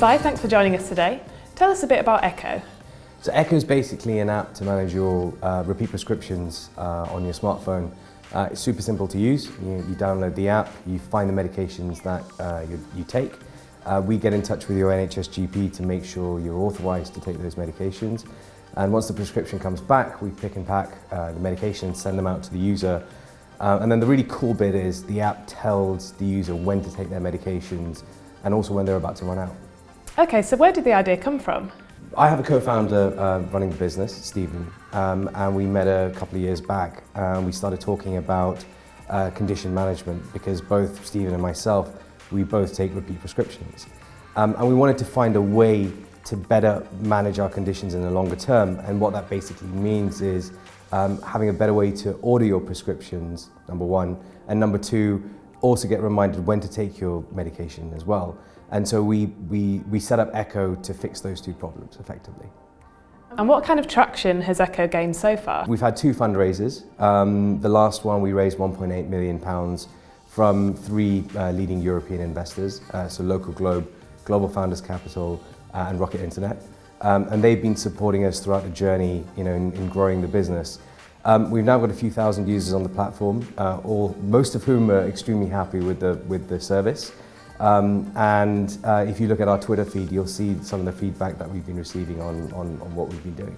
Si, thanks for joining us today. Tell us a bit about Echo. So Echo is basically an app to manage your uh, repeat prescriptions uh, on your smartphone. Uh, it's super simple to use. You, you, download the app, you find the medications that uh, you, you, take. Uh, we get in touch with your NHS GP to make sure you're authorised to take those medications. And once the prescription comes back, we pick and pack uh, the medications, send them out to the user. and then the really cool bit is the app tells the user when to take their medications and also when they're about to run out. Okay, so where did the idea come from? I have a co-founder uh, running the business, Stephen, um, and we met a couple of years back and we started talking about uh, condition management because both Stephen and myself, we both take repeat prescriptions. Um, and we wanted to find a way to better manage our conditions in the longer term and what that basically means is um, having a better way to order your prescriptions, number one, and number two, also get reminded when to take your medication as well. And so we, we, we set up Echo to fix those two problems effectively. And what kind of traction has Echo gained so far? We've had two fundraisers. Um, the last one we raised 1.8 million pounds from three uh, leading European investors, uh, so Local Globe, Global Founders Capital uh, and Rocket Internet. Um, and they've been supporting us throughout the journey you know, in, in growing the business. Um, we've now got a few thousand users on the platform, uh, all, most of whom are extremely happy with the, with the service. Um, and uh, if you look at our Twitter feed, you'll see some of the feedback that we've been receiving on, on, on what we've been doing.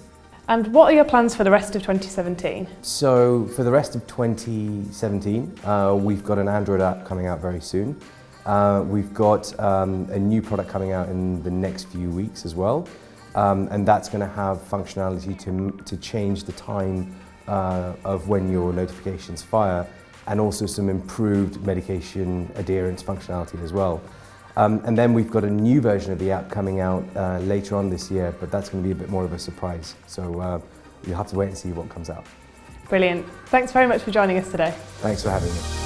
And what are your plans for the rest of 2017? So for the rest of 2017, uh, we've got an Android app coming out very soon. Uh, we've got um, a new product coming out in the next few weeks as well. Um, and that's going to have functionality to, to change the time uh, of when your notifications fire and also some improved medication adherence functionality as well. Um, and then we've got a new version of the app coming out uh, later on this year, but that's going to be a bit more of a surprise. So uh, you'll have to wait and see what comes out. Brilliant. Thanks very much for joining us today. Thanks for having me.